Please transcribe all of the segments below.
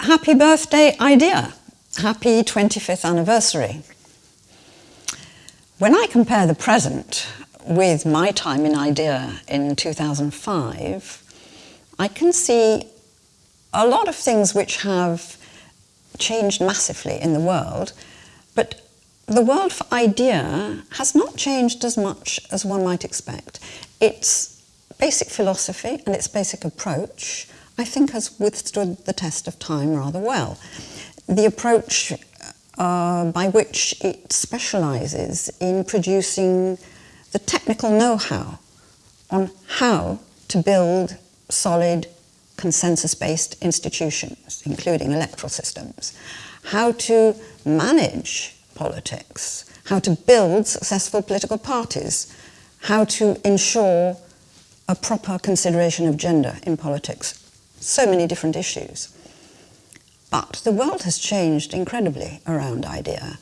Happy birthday, IDEA. Happy 25th anniversary. When I compare the present with my time in IDEA in 2005, I can see a lot of things which have changed massively in the world, but the world for IDEA has not changed as much as one might expect. Its basic philosophy and its basic approach, I think, has withstood the test of time rather well. The approach uh, by which it specialises in producing the technical know-how on how to build solid consensus-based institutions, including electoral systems, how to manage politics, how to build successful political parties, how to ensure a proper consideration of gender in politics. So many different issues. But the world has changed incredibly around IDEA.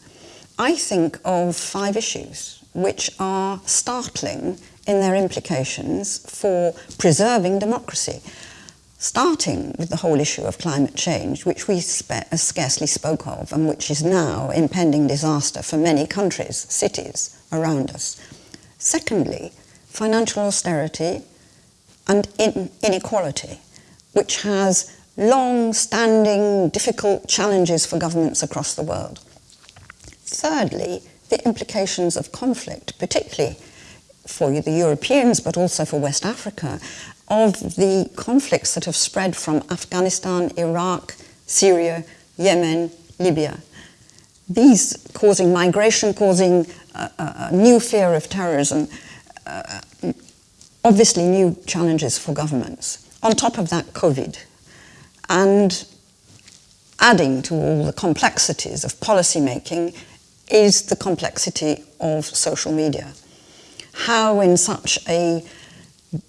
I think of five issues which are startling in their implications for preserving democracy, starting with the whole issue of climate change, which we uh, scarcely spoke of and which is now impending disaster for many countries, cities around us. Secondly, financial austerity and in inequality, which has long-standing, difficult challenges for governments across the world. Thirdly, the implications of conflict, particularly for the Europeans, but also for West Africa, of the conflicts that have spread from Afghanistan, Iraq, Syria, Yemen, Libya. These causing migration, causing a, a new fear of terrorism, uh, obviously new challenges for governments. On top of that, COVID, and adding to all the complexities of policy making is the complexity of social media. How in such a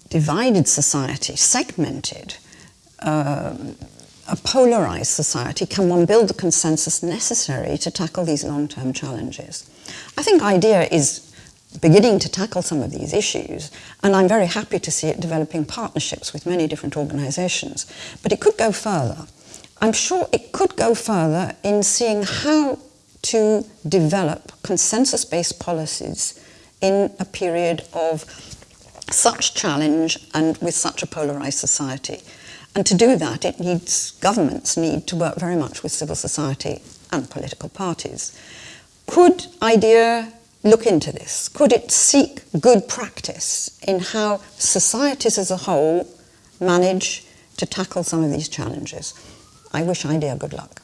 divided society, segmented, uh, a polarized society, can one build the consensus necessary to tackle these long-term challenges? I think IDEA is beginning to tackle some of these issues, and I'm very happy to see it developing partnerships with many different organisations. But it could go further. I'm sure it could go further in seeing how to develop consensus-based policies in a period of such challenge and with such a polarised society. And to do that, it needs, governments need to work very much with civil society and political parties. Could IDEA look into this? Could it seek good practice in how societies as a whole manage to tackle some of these challenges? I wish IDEA good luck.